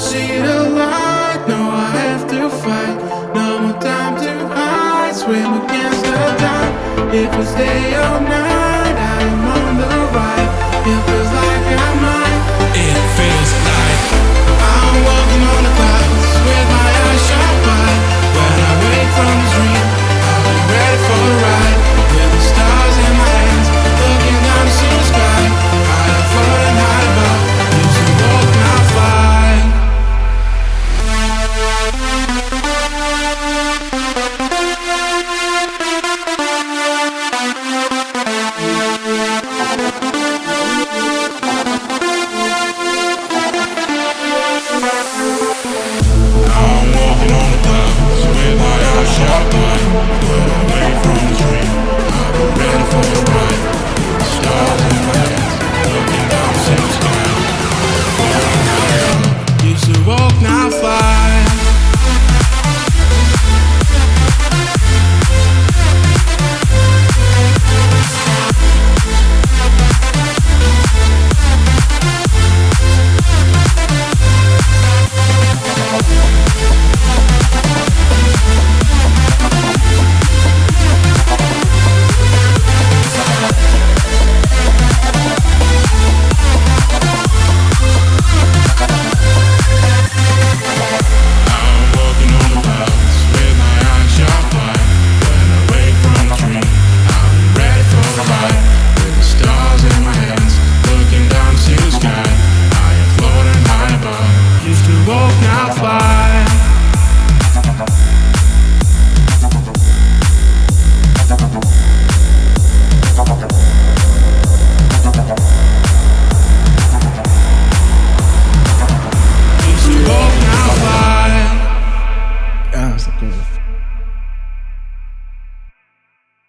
see the light, no I have to fight. No more time to hide, swim against the tide If I stay all night.